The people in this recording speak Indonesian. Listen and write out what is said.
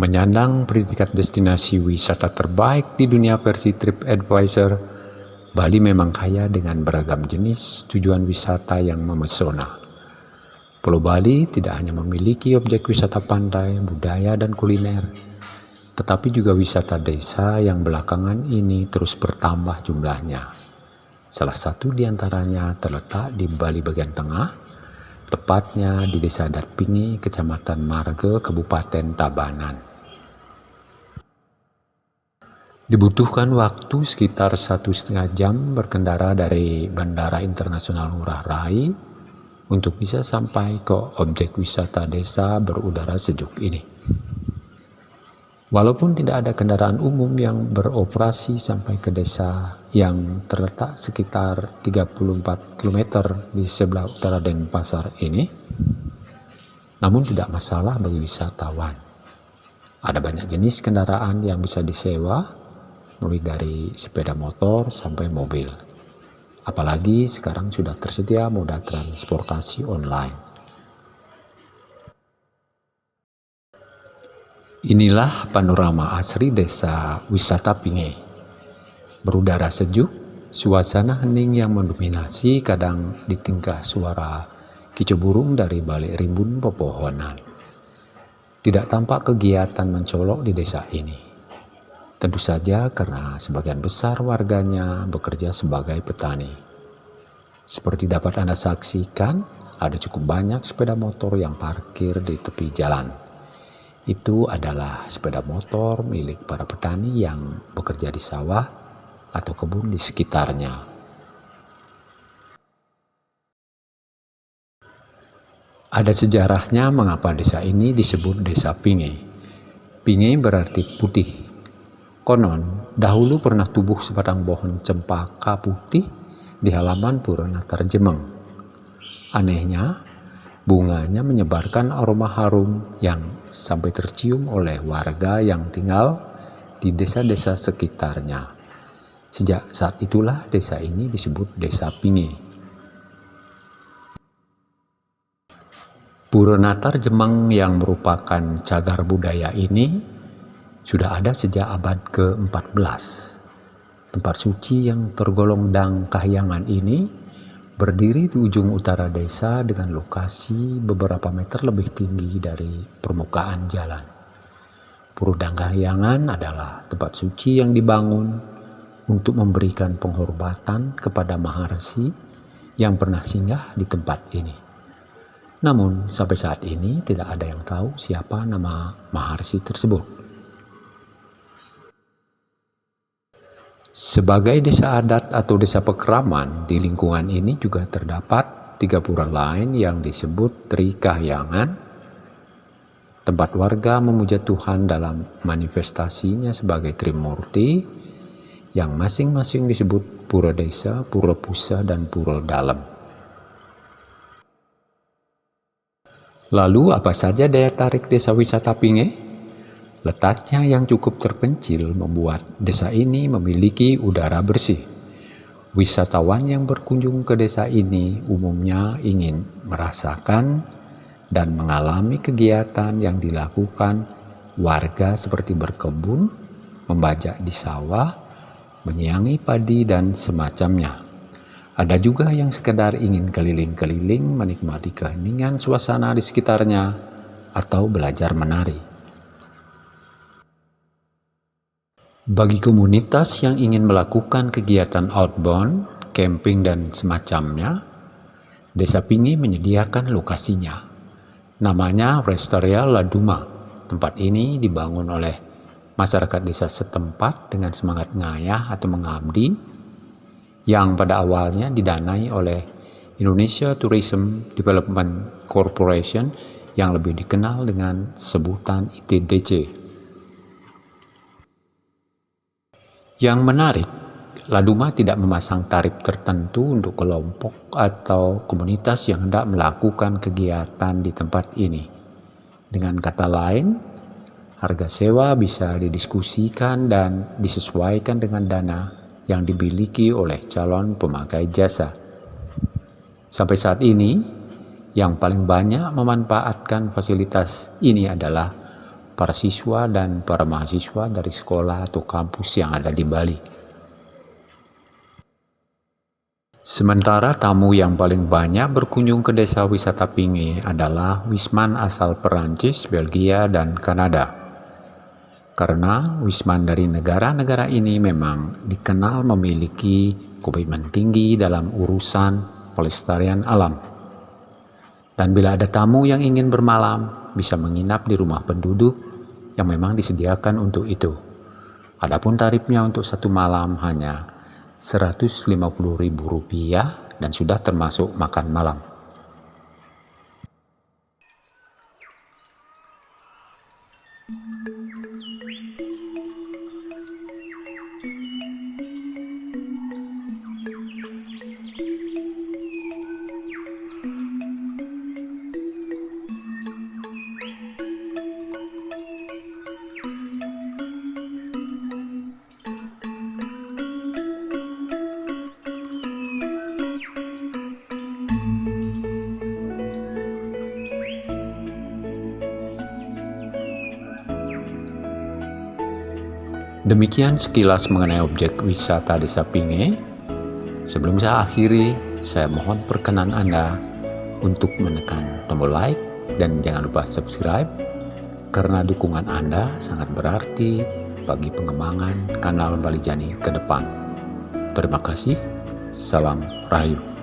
Menyandang predikat destinasi wisata terbaik di dunia versi TripAdvisor, Bali memang kaya dengan beragam jenis tujuan wisata yang memesona. Pulau Bali tidak hanya memiliki objek wisata pantai, budaya, dan kuliner, tetapi juga wisata desa yang belakangan ini terus bertambah jumlahnya. Salah satu di antaranya terletak di Bali bagian tengah, tepatnya di Desa Datpingi, Kecamatan Marga, Kabupaten Tabanan. Dibutuhkan waktu sekitar satu setengah jam berkendara dari Bandara Internasional Ngurah Rai untuk bisa sampai ke objek wisata desa berudara sejuk ini. Walaupun tidak ada kendaraan umum yang beroperasi sampai ke desa yang terletak sekitar 34 km di sebelah utara Denpasar ini, namun tidak masalah bagi wisatawan. Ada banyak jenis kendaraan yang bisa disewa, mulai dari sepeda motor sampai mobil. Apalagi sekarang sudah tersedia moda transportasi online. Inilah panorama asri desa wisata Pinge. Berudara sejuk, suasana hening yang mendominasi kadang ditingkah suara kicau burung dari balik rimbun pepohonan. Tidak tampak kegiatan mencolok di desa ini. Tentu saja karena sebagian besar warganya bekerja sebagai petani. Seperti dapat Anda saksikan, ada cukup banyak sepeda motor yang parkir di tepi jalan itu adalah sepeda motor milik para petani yang bekerja di sawah atau kebun di sekitarnya. Ada sejarahnya mengapa desa ini disebut desa Pinge. Pinge berarti putih. Konon, dahulu pernah tubuh sebatang pohon cempaka putih di halaman Puranatar Jemeng. Anehnya, bunganya menyebarkan aroma harum yang sampai tercium oleh warga yang tinggal di desa-desa sekitarnya. Sejak saat itulah desa ini disebut Desa Pingi. Pura Natar Jemang yang merupakan cagar budaya ini sudah ada sejak abad ke-14. Tempat suci yang tergolong dang kahyangan ini berdiri di ujung utara desa dengan lokasi beberapa meter lebih tinggi dari permukaan jalan. Purudang Kahyangan adalah tempat suci yang dibangun untuk memberikan penghormatan kepada Maharsi yang pernah singgah di tempat ini. Namun sampai saat ini tidak ada yang tahu siapa nama Maharsi tersebut. Sebagai desa adat atau desa pekeraman, di lingkungan ini juga terdapat tiga pura lain yang disebut Tri Kahyangan, tempat warga memuja Tuhan dalam manifestasinya sebagai Trimurti, yang masing-masing disebut Pura Desa, Pura Pusa, dan Pura Dalam. Lalu apa saja daya tarik desa wisata Pinge? Letaknya yang cukup terpencil membuat desa ini memiliki udara bersih. Wisatawan yang berkunjung ke desa ini umumnya ingin merasakan dan mengalami kegiatan yang dilakukan warga seperti berkebun, membajak di sawah, menyiangi padi dan semacamnya. Ada juga yang sekedar ingin keliling-keliling menikmati keheningan suasana di sekitarnya atau belajar menari. Bagi komunitas yang ingin melakukan kegiatan outbound, camping dan semacamnya, Desa Pingi menyediakan lokasinya. Namanya Restoria Laduma. Tempat ini dibangun oleh masyarakat desa setempat dengan semangat ngayah atau mengabdi yang pada awalnya didanai oleh Indonesia Tourism Development Corporation yang lebih dikenal dengan sebutan ITDC. Yang menarik, Laduma tidak memasang tarif tertentu untuk kelompok atau komunitas yang hendak melakukan kegiatan di tempat ini. Dengan kata lain, harga sewa bisa didiskusikan dan disesuaikan dengan dana yang dimiliki oleh calon pemakai jasa. Sampai saat ini, yang paling banyak memanfaatkan fasilitas ini adalah para siswa dan para mahasiswa dari sekolah atau kampus yang ada di Bali. Sementara tamu yang paling banyak berkunjung ke desa wisata Pinge adalah wisman asal Perancis, Belgia, dan Kanada. Karena wisman dari negara-negara ini memang dikenal memiliki komitmen tinggi dalam urusan pelestarian alam. Dan bila ada tamu yang ingin bermalam, bisa menginap di rumah penduduk yang memang disediakan untuk itu. Adapun tarifnya untuk satu malam hanya Rp150.000 dan sudah termasuk makan malam. Demikian sekilas mengenai objek wisata Desa Pinge. Sebelum saya akhiri, saya mohon perkenan Anda untuk menekan tombol like dan jangan lupa subscribe karena dukungan Anda sangat berarti bagi pengembangan kanal Bali Jani ke depan. Terima kasih. Salam Rahayu.